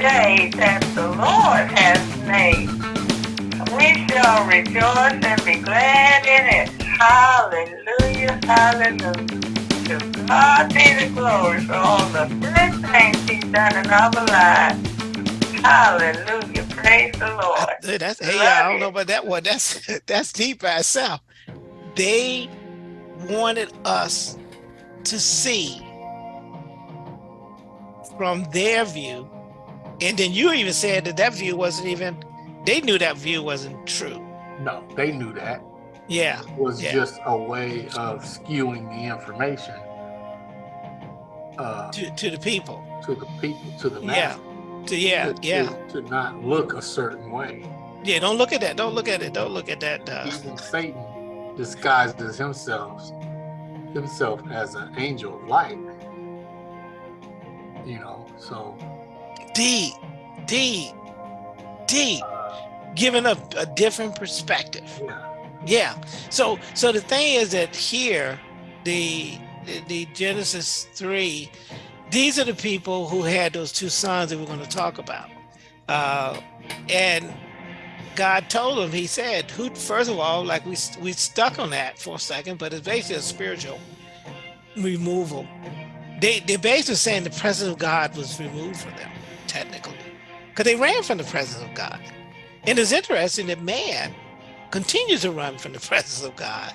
day that the Lord has made. We shall rejoice and be glad in it. Hallelujah, hallelujah. To God be the glory for all the good things he's done in our lives. Hallelujah. Praise the Lord. That's hey, I don't know about that one. That's that's deep by itself. They wanted us to see from their view. And then you even said that that view wasn't even, they knew that view wasn't true. No, they knew that. Yeah. It was yeah. just a way of skewing the information. Uh, to, to the people. To the people, to the. Yeah. To, yeah, to, yeah. To, to, not look a certain way. Yeah, don't look at that. Don't look at it. Don't look at that. Uh, Even Satan disguises himself himself as an angel of light you know, so. D, D, D, giving a, a different perspective. Yeah. Yeah. So, so the thing is that here, the, the, Genesis 3, these are the people who had those two sons that we're going to talk about. Uh, and God told them, he said, who, first of all, like we, we stuck on that for a second, but it's basically a spiritual removal they they basically saying the presence of God was removed from them, technically, because they ran from the presence of God. And it's interesting that man continues to run from the presence of God,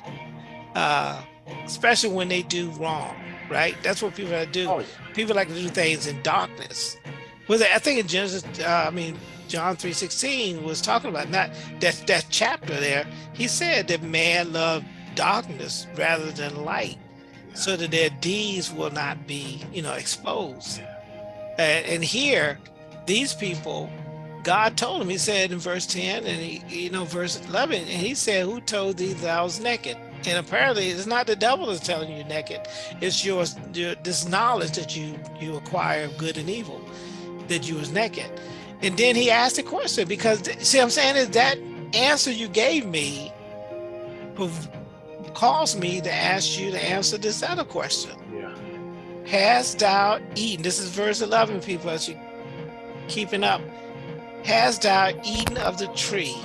uh, especially when they do wrong, right? That's what people do. Oh, yeah. People like to do things in darkness. Was I think in Genesis, uh, I mean, John 3.16 was talking about not that, that chapter there. He said that man loved darkness rather than light so that their deeds will not be, you know, exposed. And, here, these people, God told him, he said in verse 10 and he, you know, verse 11, and he said, who told thee thou was naked? And apparently it's not the devil that's telling you naked. It's your, your this knowledge that you, you acquire of good and evil, that you was naked. And then he asked a question because see I'm saying is that answer you gave me caused me to ask you to answer this other question. Yeah. Has thou eaten? This is verse 11, people, as you keeping up. Has thou eaten of the tree?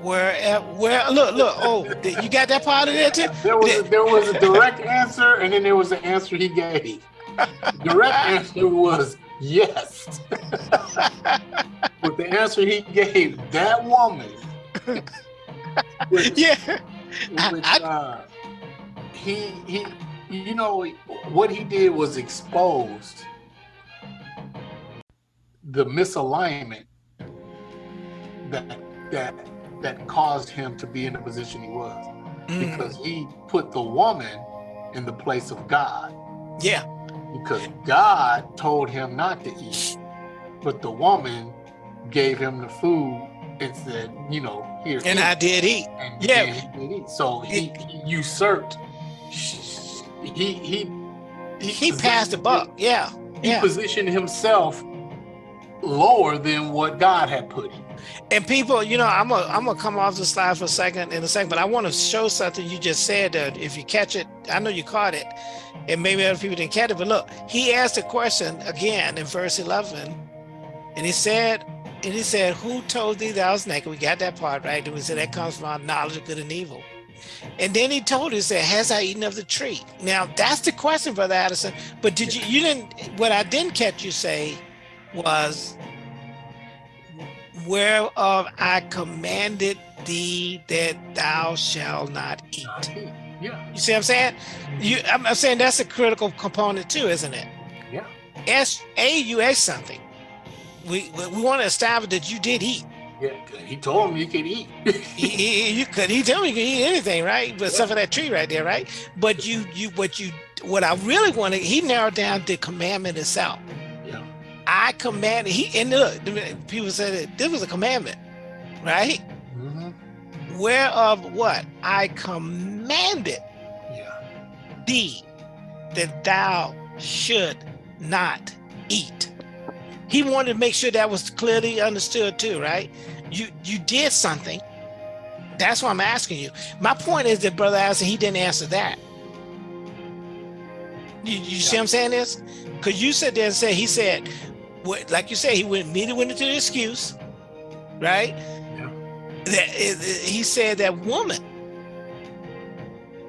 Where, where, look, look, oh, you got that part of it too? There was, a, there was a direct answer and then there was an answer he gave. direct answer was yes. but the answer he gave, that woman, which, yeah which uh, he he you know what he did was exposed the misalignment that that that caused him to be in the position he was mm. because he put the woman in the place of God. Yeah. Because God told him not to eat, but the woman gave him the food and said, you know, here. And eat. I did eat. And yeah. He did eat. So he, he usurped. He he he, he passed the buck. Yeah. He yeah. positioned himself lower than what God had put him. And people, you know, I'm gonna I'm gonna come off the slide for a second in a second, but I want to show something you just said that if you catch it, I know you caught it, and maybe other people didn't catch it. But look, he asked a question again in verse 11, and he said, and he said, who told thee thou was naked? We got that part right. And we said that comes from our knowledge of good and evil. And then he told us that has I eaten of the tree? Now that's the question, Brother Addison. But did you you didn't what I didn't catch you say was whereof I commanded thee that thou shalt not eat. Yeah. You see what I'm saying? You I'm, I'm saying that's a critical component too, isn't it? Yeah. S A you asked something we we want to establish that you did eat. Yeah, he told him you could eat. he, he, you could. He told me you could eat anything, right? But yeah. for that tree right there, right? But you, you, what you, what I really wanted, he narrowed down the commandment itself. Yeah. I commanded. He and look, people said that this was a commandment, right? Mm -hmm. Whereof what I commanded yeah. thee that thou should not eat he wanted to make sure that was clearly understood too, right? You you did something. That's why I'm asking you. My point is that Brother Allison, he didn't answer that. You, you yeah. see what I'm saying this? Because you said there and said, he said, what, like you said, he went immediately went into the excuse, right? Yeah. That he said that woman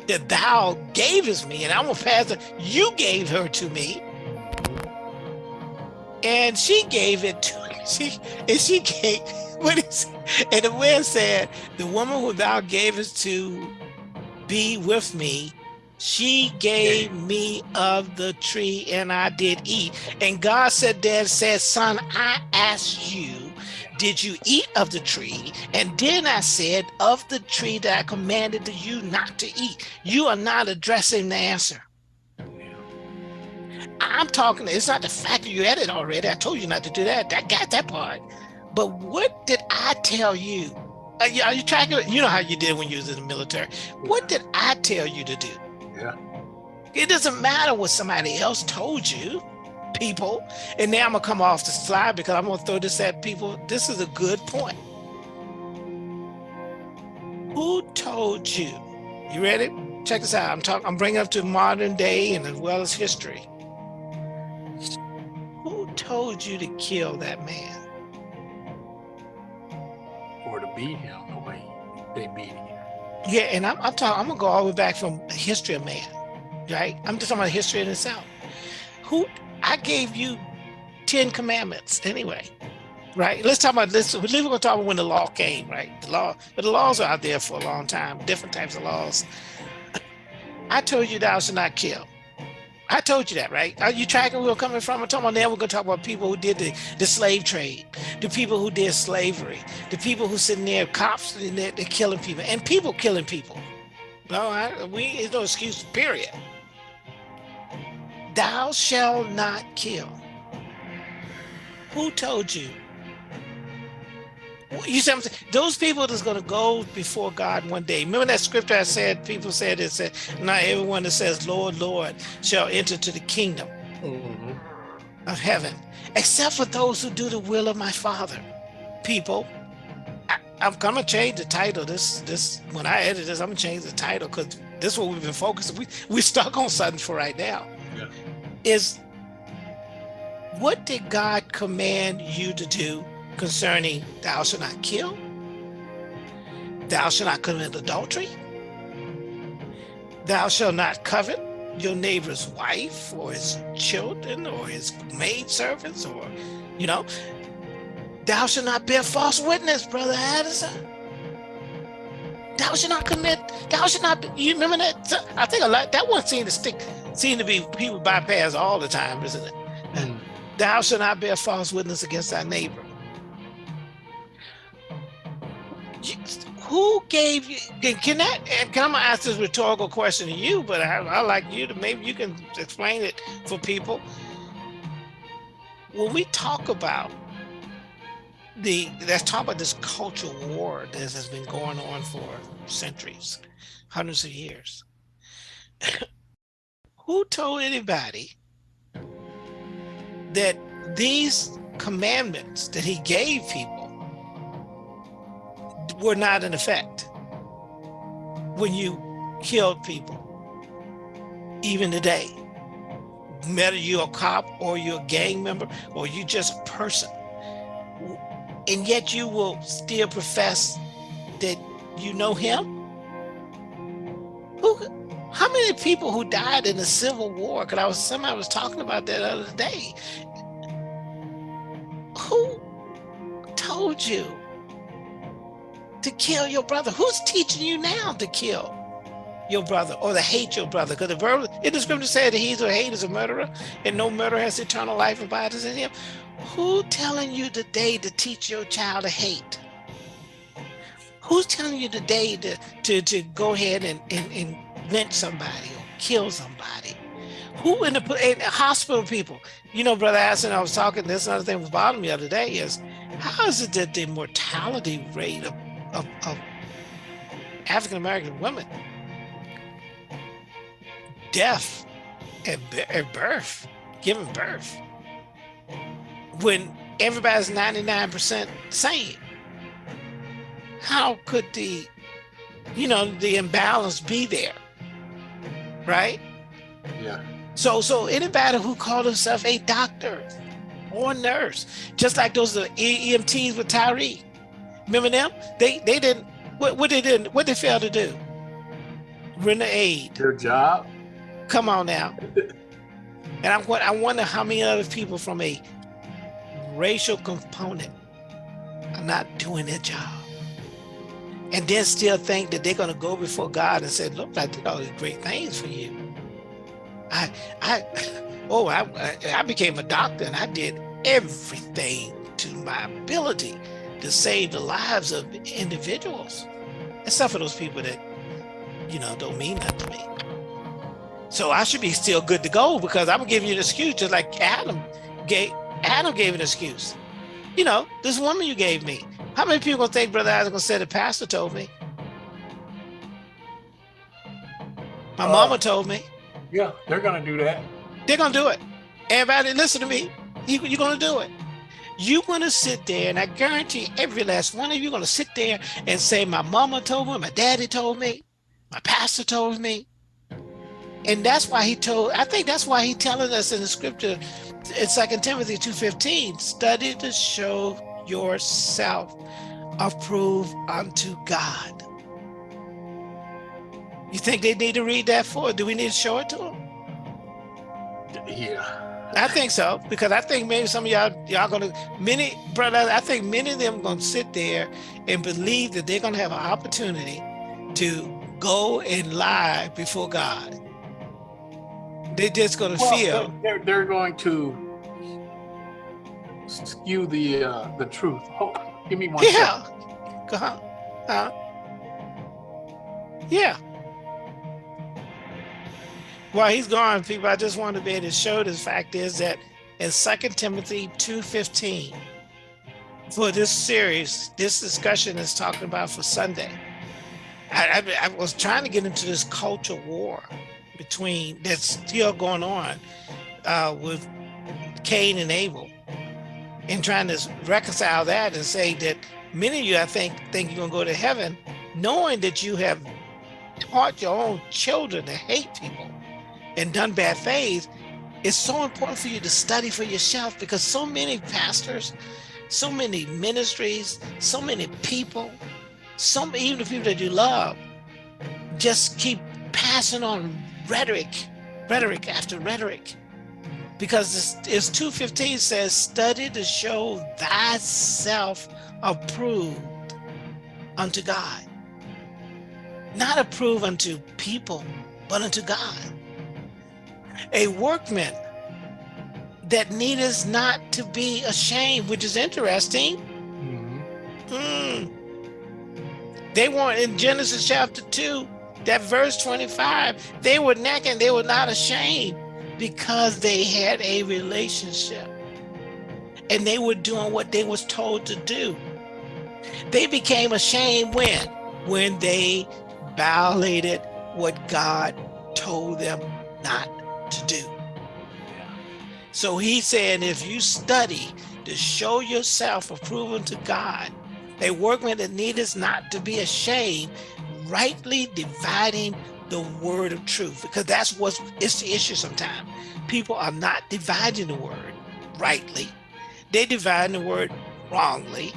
that thou gavest me, and I'm gonna pass it. You gave her to me, and she gave it to me. She and she gave what is and the man said, the woman who thou gavest to be with me, she gave me of the tree and I did eat. And God said there said, son, I asked you, did you eat of the tree? And then I said, of the tree that I commanded you not to eat. You are not addressing the answer. I'm talking, it's not the fact that you had it already. I told you not to do that. I got that part. But what did I tell you? Are you, are you tracking? You know how you did when you was in the military. What did I tell you to do? Yeah. It doesn't matter what somebody else told you, people. And now I'm gonna come off the slide because I'm gonna throw this at people. This is a good point. Who told you? You ready? Check this out. I'm talking. I'm bringing up to modern day and as well as history. Told you to kill that man? Or to beat him the way they beat him. Yeah, and I'm, I'm talking. I'm gonna go all the way back from history of man, right? I'm just talking about history in itself. Who I gave you ten commandments anyway, right? Let's talk about this. We're gonna talk about when the law came, right? The law, but the laws are out there for a long time. Different types of laws. I told you thou should not kill. I told you that, right? Are you tracking where we're coming from? I'm talking about now we're gonna talk about people who did the, the slave trade, the people who did slavery, the people who sitting there, cops and they're, they're killing people, and people killing people. No, I, we there's no excuse, period. Thou shall not kill. Who told you? You see, I'm saying? those people that's going to go before God one day. Remember that scripture I said, people said it said, not everyone that says, Lord, Lord, shall enter to the kingdom mm -hmm. of heaven, except for those who do the will of my Father. People, I, am gonna change the title. This, this, when I edit this, I'm gonna change the title because this is what we've been focusing. We we stuck on something for right now. Yeah. Is what did God command you to do concerning thou shalt not kill, thou shalt not commit adultery, thou shalt not covet your neighbor's wife or his children or his maid servants or, you know, thou shalt not bear false witness, brother Addison. Thou shalt not commit, thou shalt not, be, you remember that? I think a lot, that one seemed to stick, seemed to be people bypass all the time, isn't it? Mm. Thou shalt not bear false witness against thy neighbor. Who gave you can that can i ask this rhetorical question to you but I, I like you to maybe you can explain it for people. When we talk about the let's talk about this cultural war that has been going on for centuries hundreds of years. Who told anybody that these commandments that he gave people were not in effect when you killed people, even today. Whether you're a cop or you're a gang member or you just a person. And yet you will still profess that you know him? Who, how many people who died in the Civil War? Because I was somebody was talking about that the other day. Who told you to kill your brother. Who's teaching you now to kill your brother or to hate your brother? Because the verse in the scripture said that he's a hate is a murderer, and no murderer has eternal life abides in him. Who telling you today to teach your child to hate? Who's telling you today to to, to go ahead and, and, and lynch somebody or kill somebody? Who in the in hospital people? You know, Brother Aston, I was talking, this another thing was bothering me the other day is how is it that the mortality rate of of, of African-American women death at, at birth, giving birth, when everybody's 99% sane. How could the, you know, the imbalance be there, right? Yeah. So, so anybody who called himself a doctor, or nurse. Just like those EMTs with Tyre. Remember them? They they didn't what what they didn't what they failed to do? Render aid. Their job. Come on now. and I I wonder how many other people from a racial component are not doing their job. And then still think that they're gonna go before God and say, look, I did all these great things for you. I I oh I I became a doctor and I did everything to my ability to save the lives of individuals, except for those people that, you know, don't mean nothing to me. So I should be still good to go because I'm giving you an excuse, just like Adam gave Adam gave an excuse. You know, this woman you gave me. How many people gonna think Brother Isaac gonna say the pastor told me? My uh, mama told me. Yeah, they're gonna do that. They're gonna do it. Everybody listen to me. You, you're gonna do it you're going to sit there and I guarantee every last one of you going to sit there and say, my mama told me, my daddy told me, my pastor told me. And that's why he told, I think that's why he telling us in the scripture, It's in Second Timothy 2.15, study to show yourself approved unto God. You think they need to read that for? Do we need to show it to them? Yeah. I think so because I think maybe some of y'all y'all gonna many brother. I think many of them gonna sit there and believe that they're gonna have an opportunity to go and lie before God. They're just gonna well, feel they're they're going to skew the uh, the truth. Oh, give me one. Yeah. Go on. Uh, yeah while he's gone, people, I just want to be able to show the fact is that in Second Timothy 2.15, for this series, this discussion is talking about for Sunday. I, I, I, was trying to get into this culture war between that's still going on uh, with Cain and Abel and trying to reconcile that and say that many of you, I think, think you're gonna go to heaven knowing that you have taught your own children to hate people and done bad things, it's so important for you to study for yourself because so many pastors, so many ministries, so many people, some even the people that you love, just keep passing on rhetoric, rhetoric after rhetoric. Because it's 215 says, study to show thyself approved unto God. Not approved unto people, but unto God a workman that needeth not to be ashamed, which is interesting. Mm -hmm. mm. They weren't in Genesis chapter 2, that verse 25, they were naked, they were not ashamed because they had a relationship and they were doing what they was told to do. They became ashamed when? When they violated what God told them not to do. So he's saying if you study to show yourself approved to God, a workman that needeth not to be ashamed, rightly dividing the word of truth, because that's what's it's the issue sometimes. People are not dividing the word rightly. They divide the word wrongly.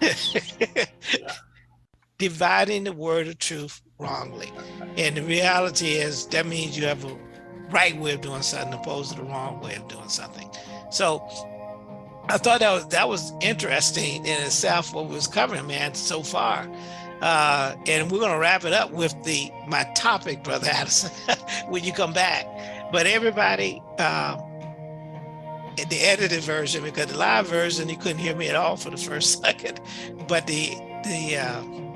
dividing the word of truth wrongly. And the reality is that means you have a right way of doing something opposed to the wrong way of doing something. So I thought that was that was interesting in itself what we was covering, man, so far. Uh, and we're gonna wrap it up with the my topic, brother Addison, when you come back. But everybody, um, the edited version, because the live version you couldn't hear me at all for the first second, but the the uh,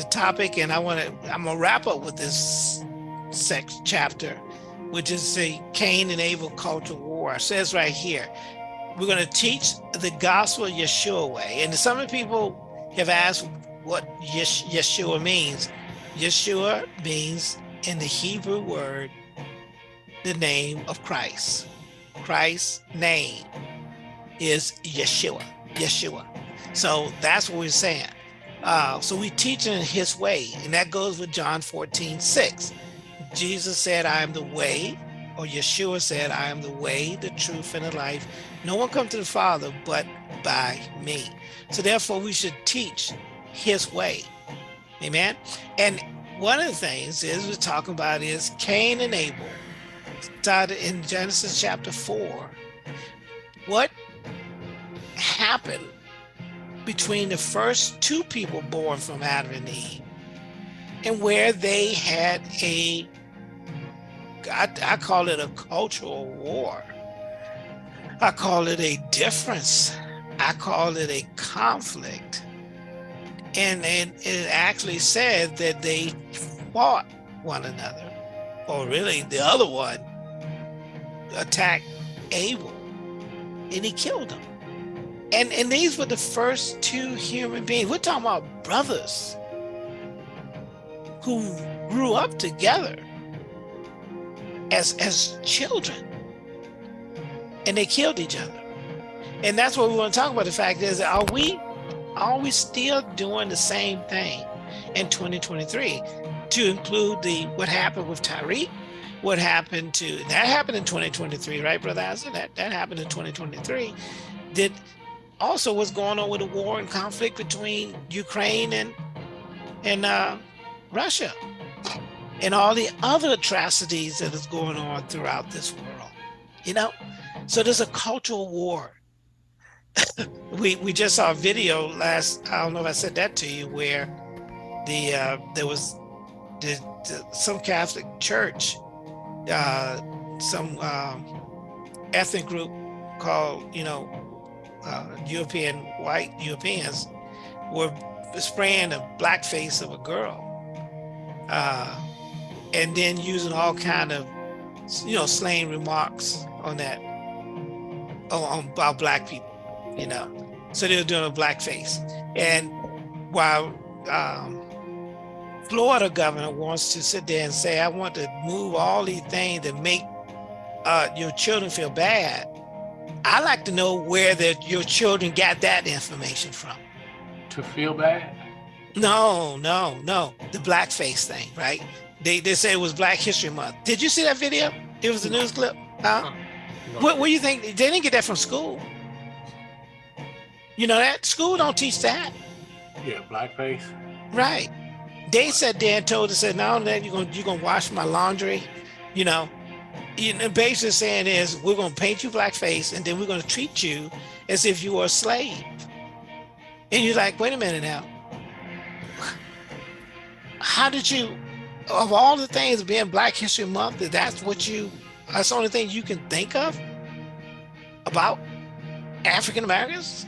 the topic, and I want to, I'm gonna wrap up with this sex chapter, which is the Cain and Abel culture war. It says right here, we're gonna teach the gospel Yeshua way. And some of people have asked what Yeshua means. Yeshua means in the Hebrew word, the name of Christ. Christ's name is Yeshua, Yeshua. So that's what we're saying. Uh, so we teach in his way, and that goes with John 14, 6. Jesus said, I am the way, or Yeshua said, I am the way, the truth, and the life. No one come to the Father but by me. So therefore we should teach his way. Amen. And one of the things is we're talking about is Cain and Abel. Started in Genesis chapter 4. What happened between the first two people born from Adam and Eve and where they had a I, I call it a cultural war. I call it a difference. I call it a conflict. And, and it actually said that they fought one another, or really the other one attacked Abel and he killed him. And, and these were the first two human beings. We're talking about brothers who grew up together as as children and they killed each other and that's what we want to talk about the fact is are we are we still doing the same thing in 2023 to include the what happened with Tyreek what happened to that happened in 2023 right brother Asa? that that happened in 2023 did also what's going on with the war and conflict between Ukraine and and uh, Russia and all the other atrocities that is going on throughout this world. You know, so there's a cultural war. we we just saw a video last. I don't know if I said that to you, where the uh, there was the, the, some Catholic church, uh, some um, ethnic group called you know uh, European white Europeans were spraying a black face of a girl. Uh, and then using all kind of, you know, slang remarks on that, on, about black people, you know. So they were doing a blackface. And while um, Florida governor wants to sit there and say, I want to move all these things that make uh, your children feel bad, I like to know where that your children got that information from. To feel bad? No, no, no. The blackface thing, right? They they say it was Black History Month. Did you see that video? It was a news clip. Huh? What what do you think? They didn't get that from school. You know that school don't teach that. Yeah, blackface. Right. They said Dan told us said now that you're gonna you're gonna wash my laundry, you know. You know, basically saying is we're gonna paint you blackface and then we're gonna treat you as if you were a slave. And you're like, wait a minute now. How did you of all the things being Black History Month, that's what you, that's the only thing you can think of about African Americans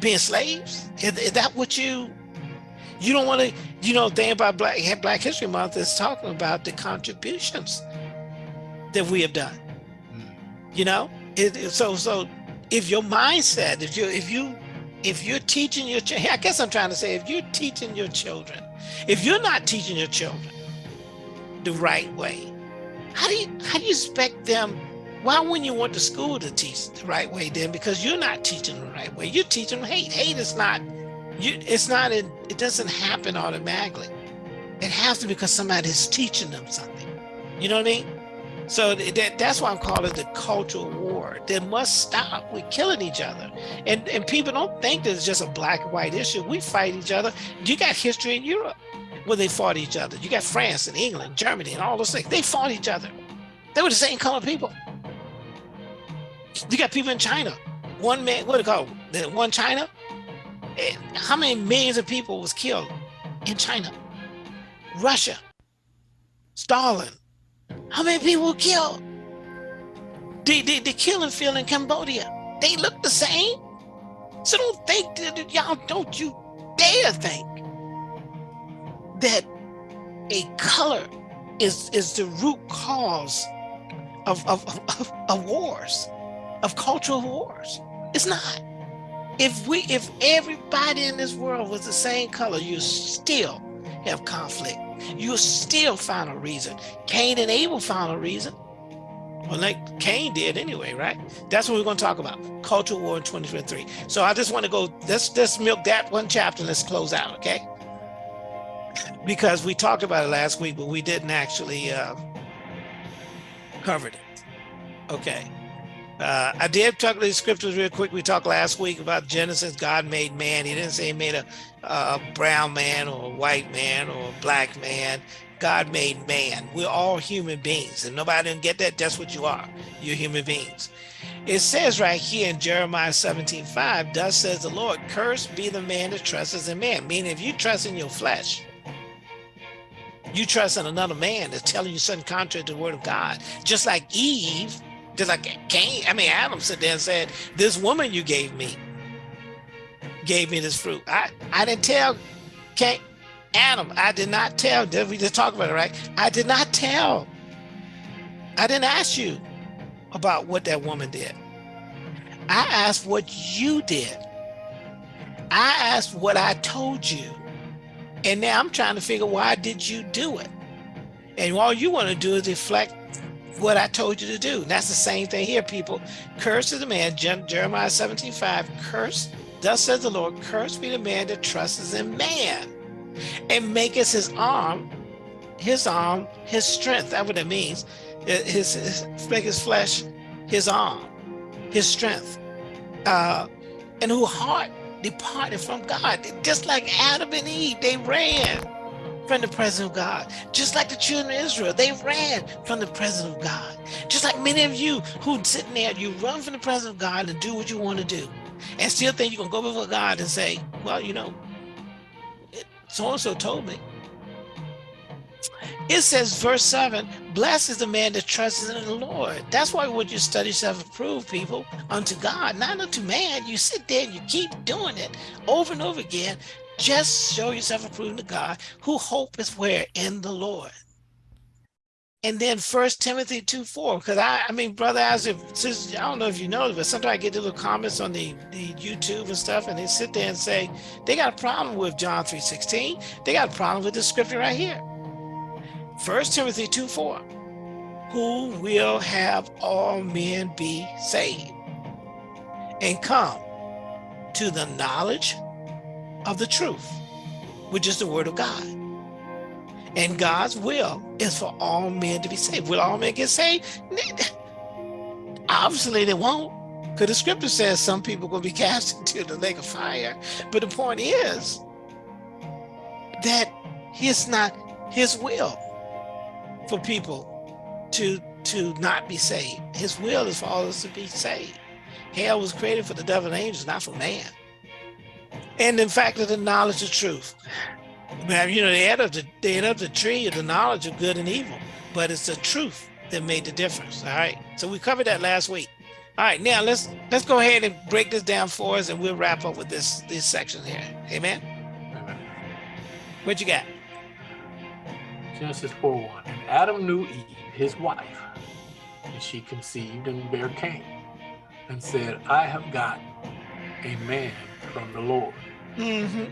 being slaves? Is, is that what you, you don't want to, you know, thing about Black, Black History Month is talking about the contributions that we have done. Mm. You know, it, it, so, so if your mindset, if you, if you, if you're teaching your, I guess I'm trying to say, if you're teaching your children, if you're not teaching your children the right way. How do you how do you expect them? Why wouldn't you want the school to teach the right way then? Because you're not teaching the right way. You're teaching them hate. Hate is not you it's not it, it doesn't happen automatically. It has to because somebody is teaching them something. You know what I mean? So that, that's why I'm calling it the cultural war. That must stop. We're killing each other. And, and people don't think that it's just a black and white issue. We fight each other. You got history in Europe where they fought each other. You got France and England, Germany, and all those things. They fought each other. They were the same color people. You got people in China. One man, what do you call it? One China? And how many millions of people was killed in China? Russia. Stalin. How many people killed? The, the, the killing field in Cambodia. They look the same. So don't think that y'all don't you dare think that a color is is the root cause of, of, of, of wars, of cultural wars. It's not. If we if everybody in this world was the same color, you still have conflict. You'll still find a reason. Cain and Abel found a reason. Well, like Cain did anyway, right? That's what we're going to talk about. Cultural war in 2023. So I just want to go, let's let's milk that one chapter let's close out, okay? because we talked about it last week, but we didn't actually uh, cover it. Okay. Uh, I did talk these scriptures real quick. We talked last week about Genesis. God made man. He didn't say he made a, a brown man or a white man or a black man. God made man. We're all human beings. And nobody didn't get that. That's what you are. You're human beings. It says right here in Jeremiah 17, 5, thus says the Lord, cursed be the man that trusts in man. Meaning if you trust in your flesh, you trust in another man that's telling you something contrary to the word of God. Just like Eve, just like Cain, I mean, Adam said there and said, this woman you gave me, gave me this fruit. I, I didn't tell Cain, Adam, I did not tell, did we just talk about it, right? I did not tell. I didn't ask you about what that woman did. I asked what you did. I asked what I told you. And now I'm trying to figure why did you do it? And all you want to do is deflect what I told you to do. And that's the same thing here, people. Curse is the man, Jeremiah 17, 5, curse, thus says the Lord, curse be the man that trusts in man and maketh his arm, his arm, his strength. That's what it means. His, his make his flesh, his arm, his strength. Uh, and who heart departed from God. Just like Adam and Eve, they ran from the presence of God. Just like the children of Israel, they ran from the presence of God. Just like many of you who sitting there, you run from the presence of God and do what you want to do. And still think you can go before God and say, well, you know, so-and-so told me. It says, verse 7, blessed is the man that trusts in the Lord. That's why would you study self-approved people unto God, not unto man. You sit there and you keep doing it over and over again. Just show yourself approved to God, who hope is where? In the Lord. And then First Timothy 2, 4, because I, I mean, brother, as if, I don't know if you know, but sometimes I get little comments on the, the YouTube and stuff, and they sit there and say, they got a problem with John 3, 16. They got a problem with the scripture right here. First Timothy 2, 4, who will have all men be saved and come to the knowledge of the truth, which is the word of God. And God's will is for all men to be saved. Will all men get saved? Obviously they won't. Because the scripture says some people will be cast into the lake of fire. But the point is that it's not his will for people to to not be saved. His will is for all us to be saved. Hell was created for the devil and angels, not for man. And in fact, of the knowledge of truth. You know, they had up the they had up the tree of the knowledge of good and evil, but it's the truth that made the difference. All right. So we covered that last week. All right, now let's let's go ahead and break this down for us and we'll wrap up with this this section here. Amen. Amen. What you got? Genesis 4 1. And Adam knew Eve, his wife, and she conceived and bare Cain, and said, I have got a man from the Lord. Mm -hmm.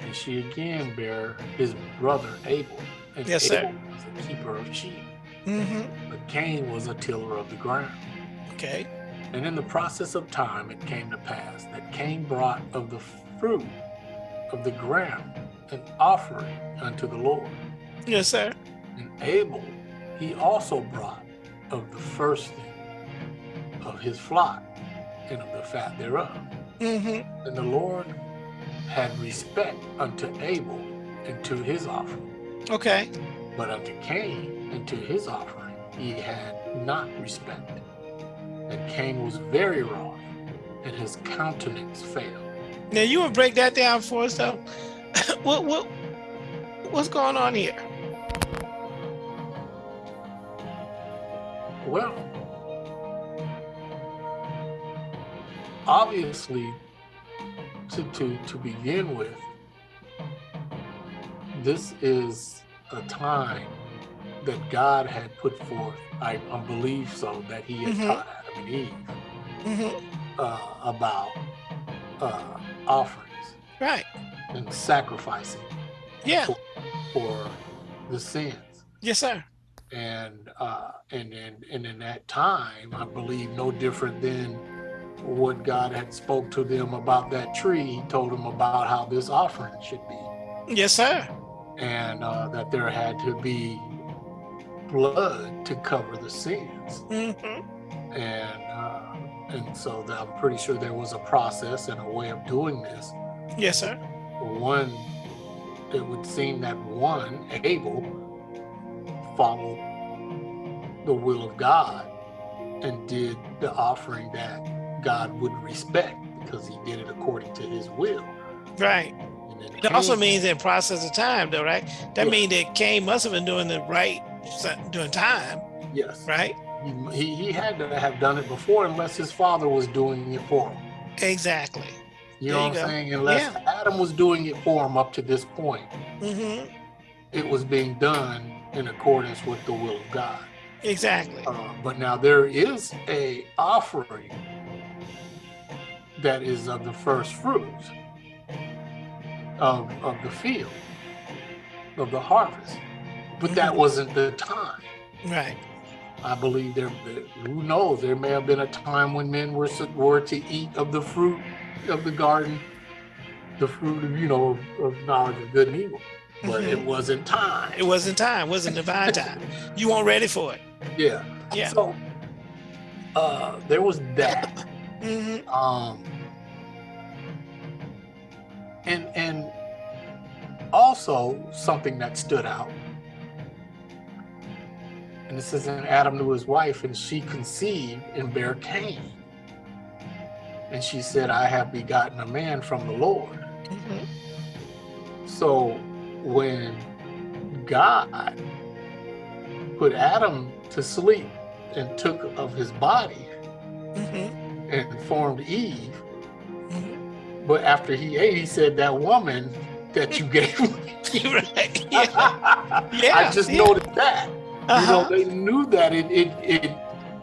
And she again bare his brother Abel. And yes, Abel sir. was a keeper of sheep. Mm -hmm. But Cain was a tiller of the ground. Okay. And in the process of time, it came to pass that Cain brought of the fruit of the ground an offering unto the Lord. Yes, sir. And Abel, he also brought of the first thing of his flock and of the fat thereof. Mm -hmm. And the Lord had respect unto Abel and to his offering. Okay. But unto Cain and to his offering he had not respect. And Cain was very wroth, and his countenance failed. Now you to break that down for us though? what what what's going on here? Well, obviously, to, to, to begin with, this is a time that God had put forth, I, I believe so, that he had mm -hmm. taught Adam and Eve mm -hmm. uh, about uh, offerings. Right. And sacrificing. Yeah. For, for the sins. Yes, sir and uh, and and and in that time, I believe no different than what God had spoke to them about that tree. He told them about how this offering should be. Yes, sir. And uh, that there had to be blood to cover the sins. Mm -hmm. And uh, and so that I'm pretty sure there was a process and a way of doing this. Yes, sir. One, it would seem that one, Abel, followed the will of God and did the offering that God would respect because he did it according to his will. Right. Then It also means in process of time, though, right? That Yeah. means that Cain must have been doing the right doing time, yes, right? he, he, had to have done it before unless his father was doing it for him. Exactly. You There know you what I'm saying? Unless Adam was doing it for him up to this point, mm -hmm. it was being done in accordance with the will of God. Exactly. Uh, but now there is a offering that is of the first fruits of, of the field, of the harvest. But that Mhm. wasn't the time. Right. I believe there, who knows, there may have been a time when men were, were to eat of the fruit of the garden, the fruit of, you know, of, of knowledge of good and evil. But it Mhm. wasn't time. It wasn't time. It wasn't divine time. You weren't ready for it. yeah. Yeah. So uh, there was that. hmm um and and also something that stood out and this is in adam to his wife and she conceived and bare cain. And she said i have begotten a man from the lord. Hmm so when god put adam to sleep and took of his body hmm and formed eve But after he ate, he said, "That woman that you gave me." right. Yeah. Yeah, I just yeah. noticed that. You know, Uh-huh. they knew that it it it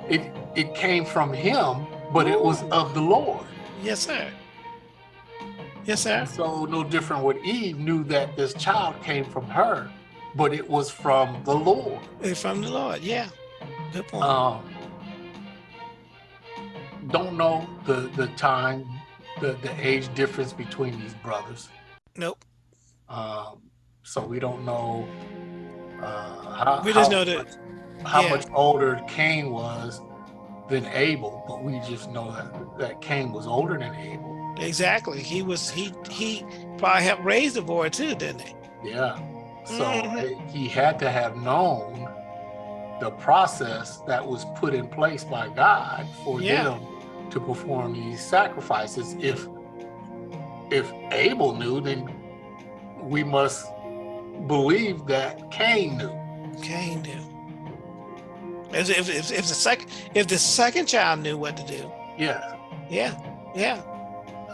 it it came from him, but it was of the Lord. Yes, sir. Yes, sir. So no different with Eve knew that this child came from her, but it was from the Lord. It's from the Lord. Yeah. Good point. Um, don't know the the time, the the age difference between these brothers. nope. Um, so we don't know uh, how, We just how know that- much, how yeah. much older Cain was than Abel, but we just know that, that Cain was older than Abel. Exactly. He was. He he probably helped raise the boy too, didn't he? Yeah. So Mhm. eh, he had to have known the process that was put in place by God for Yeah. them to perform these sacrifices. If if Abel knew, then we must believe that Cain knew. Cain knew. If, if, if, if the second if the second child knew what to do, Yeah. yeah, yeah.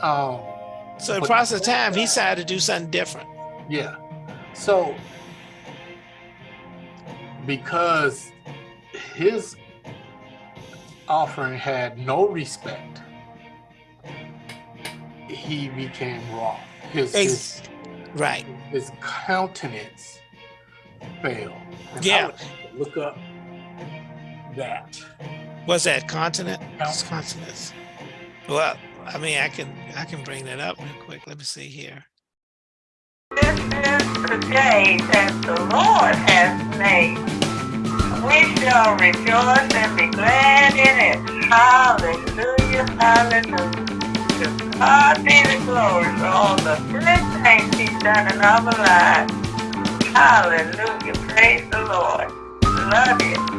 Um, So in the process of time, he decided to do something different. yeah. So because his offering had no respect, he became wroth. His, his, Right. his countenance failed. And I Yeah. would Look up that. Was that continent? Countenance. continents. Well, I mean, I can I can bring that up real quick. Let me see here. This is the day that the Lord has made. We shall rejoice and be glad in it. Hallelujah, hallelujah. To God be the glory for all the good things He's done in our lives. Hallelujah, praise the Lord. Love you.